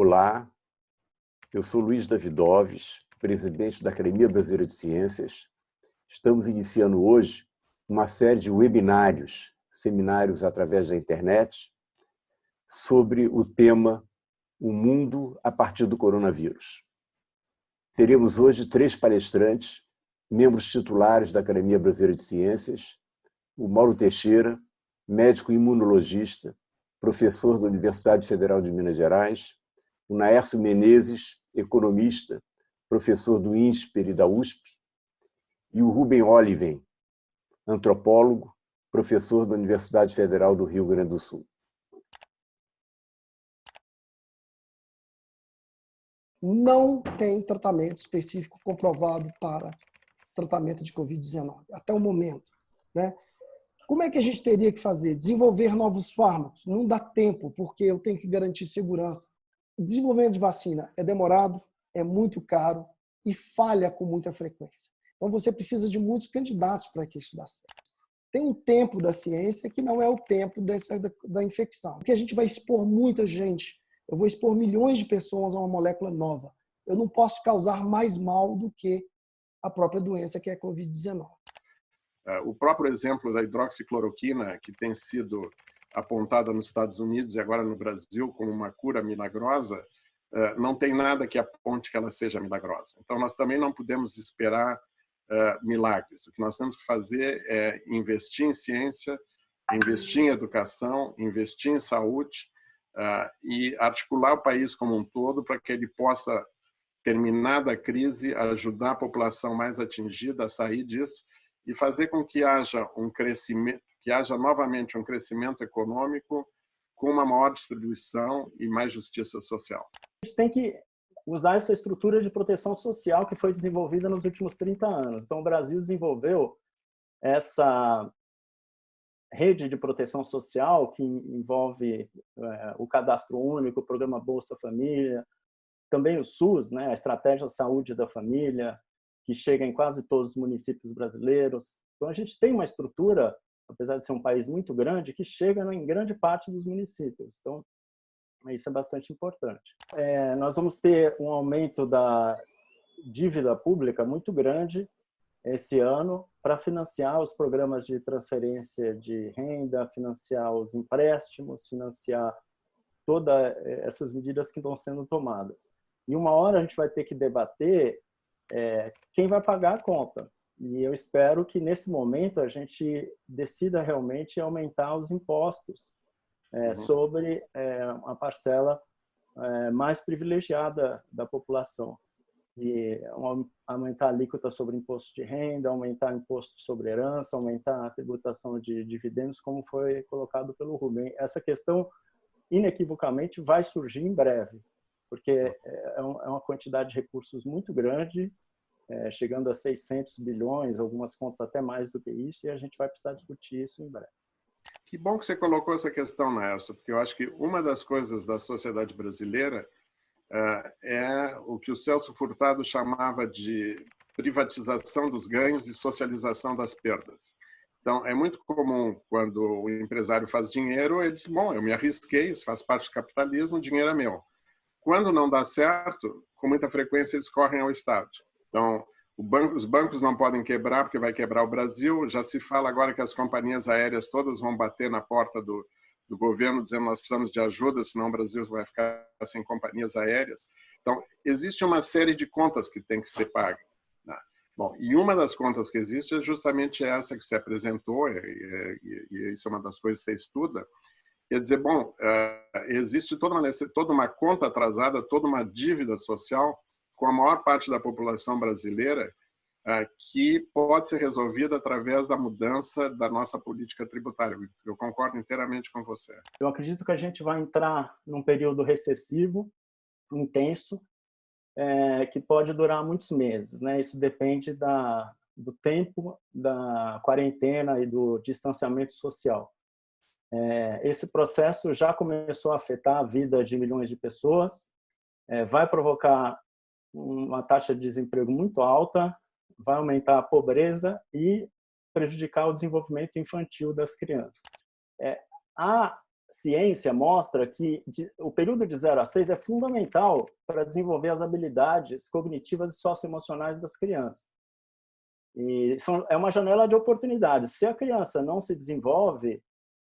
Olá, eu sou Luiz Davidoves, presidente da Academia Brasileira de Ciências. Estamos iniciando hoje uma série de webinários, seminários através da internet, sobre o tema O Mundo a partir do Coronavírus. Teremos hoje três palestrantes, membros titulares da Academia Brasileira de Ciências, o Mauro Teixeira, médico imunologista, professor da Universidade Federal de Minas Gerais, o Naércio Menezes, economista, professor do INSPER e da USP, e o Rubem Oliven, antropólogo, professor da Universidade Federal do Rio Grande do Sul. Não tem tratamento específico comprovado para tratamento de Covid-19, até o momento. Né? Como é que a gente teria que fazer? Desenvolver novos fármacos? Não dá tempo, porque eu tenho que garantir segurança. Desenvolvimento de vacina é demorado, é muito caro e falha com muita frequência. Então você precisa de muitos candidatos para que isso dê certo. Tem um tempo da ciência que não é o tempo dessa, da, da infecção. Porque a gente vai expor muita gente. Eu vou expor milhões de pessoas a uma molécula nova. Eu não posso causar mais mal do que a própria doença que é a Covid-19. É, o próprio exemplo da hidroxicloroquina, que tem sido apontada nos Estados Unidos e agora no Brasil como uma cura milagrosa, é, não tem nada que aponte que ela seja milagrosa. Então, nós também não podemos esperar é, milagres. O que nós temos que fazer é investir em ciência, investir em educação, investir em saúde e articular o país como um todo para que ele possa, terminada a crise, ajudar a população mais atingida a sair disso e fazer com que haja um crescimento, que haja novamente um crescimento econômico com uma maior distribuição e mais justiça social. A gente tem que usar essa estrutura de proteção social que foi desenvolvida nos últimos 30 anos. Então, o Brasil desenvolveu essa rede de proteção social que envolve é, o cadastro único, o programa Bolsa Família, também o SUS, né, a estratégia saúde da família, que chega em quase todos os municípios brasileiros. Então, a gente tem uma estrutura, apesar de ser um país muito grande, que chega em grande parte dos municípios. Então, isso é bastante importante. É, nós vamos ter um aumento da dívida pública muito grande esse ano para financiar os programas de transferência de renda, financiar os empréstimos, financiar todas essas medidas que estão sendo tomadas. E uma hora a gente vai ter que debater é, quem vai pagar a conta. E eu espero que nesse momento a gente decida realmente aumentar os impostos é, uhum. sobre é, uma parcela é, mais privilegiada da população. E aumentar a alíquota sobre imposto de renda, aumentar imposto sobre herança, aumentar a tributação de dividendos, como foi colocado pelo Rubem. Essa questão, inequivocamente, vai surgir em breve porque é, é uma quantidade de recursos muito grande, é, chegando a 600 bilhões, algumas contas até mais do que isso, e a gente vai precisar discutir isso em breve. Que bom que você colocou essa questão, Nelson, porque eu acho que uma das coisas da sociedade brasileira é o que o Celso Furtado chamava de privatização dos ganhos e socialização das perdas. Então, é muito comum quando o empresário faz dinheiro, ele diz, bom, eu me arrisquei, isso faz parte do capitalismo, o dinheiro é meu. Quando não dá certo, com muita frequência eles correm ao Estado. Então, banco, os bancos não podem quebrar porque vai quebrar o Brasil. Já se fala agora que as companhias aéreas todas vão bater na porta do, do governo dizendo nós precisamos de ajuda, senão o Brasil vai ficar sem companhias aéreas. Então, existe uma série de contas que tem que ser pagas. Né? Bom, e uma das contas que existe é justamente essa que se apresentou, e, e, e isso é uma das coisas que você estuda, Quer dizer, bom, é, existe toda uma, toda uma conta atrasada, toda uma dívida social com a maior parte da população brasileira é, que pode ser resolvida através da mudança da nossa política tributária. Eu concordo inteiramente com você. Eu acredito que a gente vai entrar num período recessivo, intenso, é, que pode durar muitos meses. Né? Isso depende da, do tempo da quarentena e do distanciamento social. É, esse processo já começou a afetar a vida de milhões de pessoas, é, vai provocar uma taxa de desemprego muito alta, vai aumentar a pobreza e prejudicar o desenvolvimento infantil das crianças. É, a ciência mostra que o período de 0 a 6 é fundamental para desenvolver as habilidades cognitivas e socioemocionais das crianças. E são, é uma janela de oportunidades. Se a criança não se desenvolve,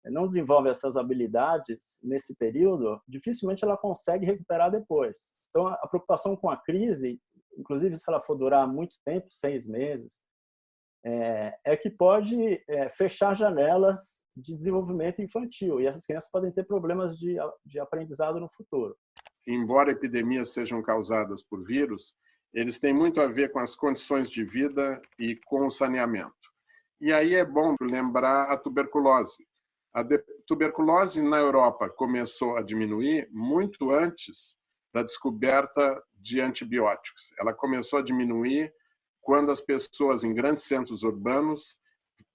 não desenvolve essas habilidades nesse período, dificilmente ela consegue recuperar depois. Então, a preocupação com a crise, inclusive se ela for durar muito tempo, seis meses, é, é que pode é, fechar janelas de desenvolvimento infantil e essas crianças podem ter problemas de, de aprendizado no futuro. Embora epidemias sejam causadas por vírus, eles têm muito a ver com as condições de vida e com o saneamento. E aí é bom lembrar a tuberculose. A tuberculose na Europa começou a diminuir muito antes da descoberta de antibióticos. Ela começou a diminuir quando as pessoas em grandes centros urbanos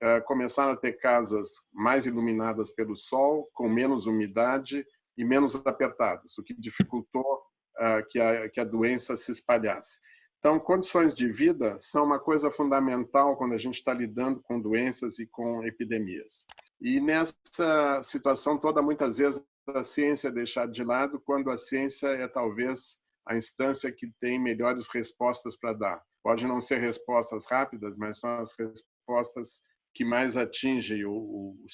eh, começaram a ter casas mais iluminadas pelo sol, com menos umidade e menos apertadas, o que dificultou eh, que a, que a doença se espalhasse. Então, condições de vida são uma coisa fundamental quando a gente está lidando com doenças e com epidemias. E nessa situação toda, muitas vezes a ciência é deixada de lado, quando a ciência é talvez a instância que tem melhores respostas para dar. Pode não ser respostas rápidas, mas são as respostas que mais atingem o, o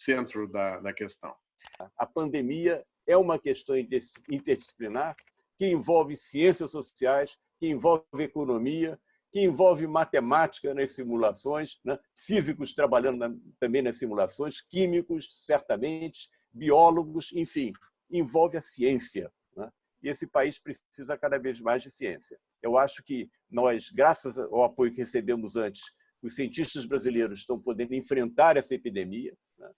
centro da, da questão. A pandemia é uma questão interdisciplinar que envolve ciências sociais, que envolve economia, que envolve matemática nas simulações, né? físicos trabalhando na, também nas simulações, químicos, certamente, biólogos, enfim, envolve a ciência. Né? E esse país precisa cada vez mais de ciência. Eu acho que nós, graças ao apoio que recebemos antes, os cientistas brasileiros estão podendo enfrentar essa epidemia, né?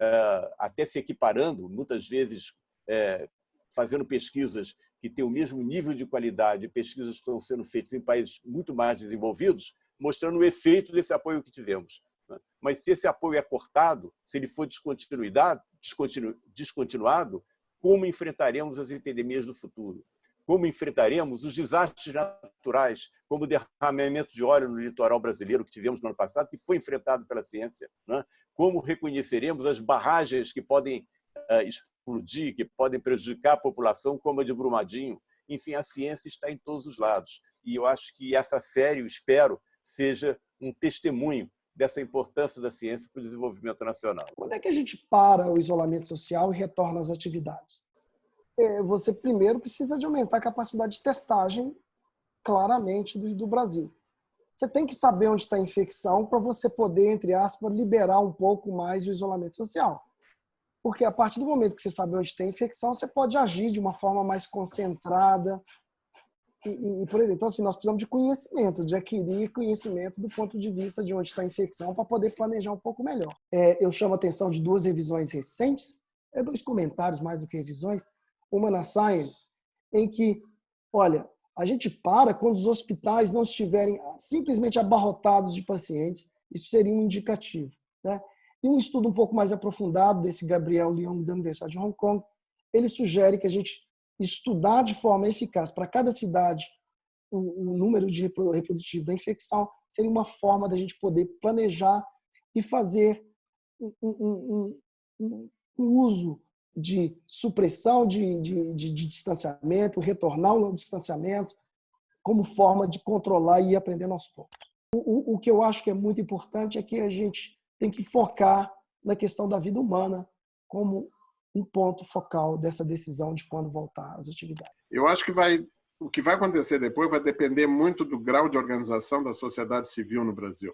Eh, até se equiparando, muitas vezes eh, fazendo pesquisas que têm o mesmo nível de qualidade, pesquisas que estão sendo feitas em países muito mais desenvolvidos, mostrando o efeito desse apoio que tivemos. Né? Mas se esse apoio é cortado, se ele for descontinuado, como enfrentaremos as epidemias do futuro? como enfrentaremos os desastres naturais, como o derramamento de óleo no litoral brasileiro que tivemos no ano passado, que foi enfrentado pela ciência, né? como reconheceremos as barragens que podem uh, explodir, que podem prejudicar a população, como a de Brumadinho. Enfim, a ciência está em todos os lados. E eu acho que essa série, eu espero, seja um testemunho dessa importância da ciência para o desenvolvimento nacional. Quando é que a gente para o isolamento social e retorna às atividades? É, você primeiro precisa de aumentar a capacidade de testagem claramente do, do Brasil. Você tem que saber onde está a infecção para você poder, entre aspas, liberar um pouco mais o isolamento social. Porque a partir do momento que você sabe onde tem infecção, você pode agir de uma forma mais concentrada e, e, e por aí. Então, assim, nós precisamos de conhecimento, de adquirir conhecimento do ponto de vista de onde está a infecção para poder planejar um pouco melhor. É, eu chamo a atenção de duas revisões recentes, é dois comentários mais do que revisões, uma na Science, em que, olha, a gente para quando os hospitais não estiverem simplesmente abarrotados de pacientes, isso seria um indicativo. Né? E um estudo um pouco mais aprofundado desse Gabriel Leong da Universidade de Hong Kong, ele sugere que a gente estudar de forma eficaz para cada cidade o, o número de reprodutivo da infecção seria uma forma da gente poder planejar e fazer um, um, um, um uso de supressão de, de, de, de distanciamento, retornar ao distanciamento, como forma de controlar e ir aprendendo aos poucos. O, o, o que eu acho que é muito importante é que a gente tem que focar na questão da vida humana como um ponto focal dessa decisão de quando voltar às atividades. Eu acho que vai o que vai acontecer depois vai depender muito do grau de organização da sociedade civil no Brasil.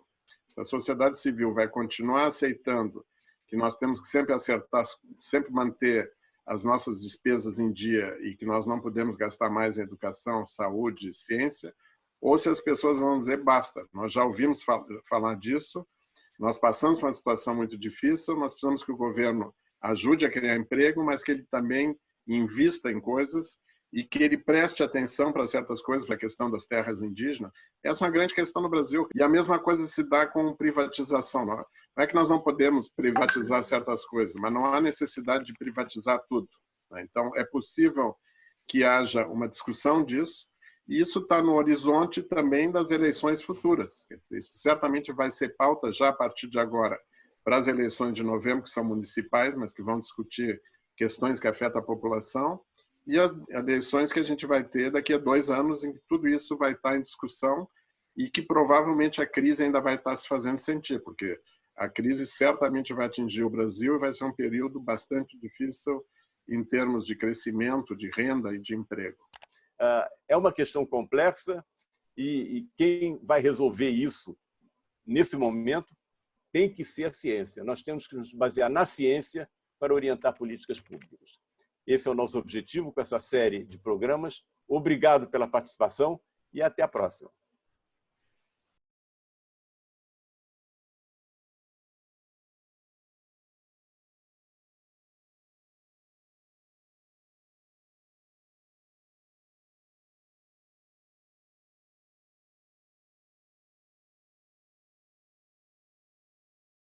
A sociedade civil vai continuar aceitando que nós temos que sempre acertar, sempre manter as nossas despesas em dia e que nós não podemos gastar mais em educação, saúde, ciência, ou se as pessoas vão dizer basta. Nós já ouvimos falar disso, nós passamos por uma situação muito difícil, nós precisamos que o governo ajude a criar emprego, mas que ele também invista em coisas e que ele preste atenção para certas coisas, para a questão das terras indígenas. Essa é uma grande questão no Brasil. E a mesma coisa se dá com privatização. Não é que nós não podemos privatizar certas coisas, mas não há necessidade de privatizar tudo. Né? Então, é possível que haja uma discussão disso, e isso está no horizonte também das eleições futuras. Isso certamente vai ser pauta já a partir de agora para as eleições de novembro, que são municipais, mas que vão discutir questões que afetam a população, e as eleições que a gente vai ter daqui a dois anos, em que tudo isso vai estar em discussão e que provavelmente a crise ainda vai estar se fazendo sentir, porque a crise certamente vai atingir o Brasil e vai ser um período bastante difícil em termos de crescimento, de renda e de emprego. É uma questão complexa e quem vai resolver isso nesse momento tem que ser a ciência. Nós temos que nos basear na ciência para orientar políticas públicas. Esse é o nosso objetivo com essa série de programas. Obrigado pela participação e até a próxima.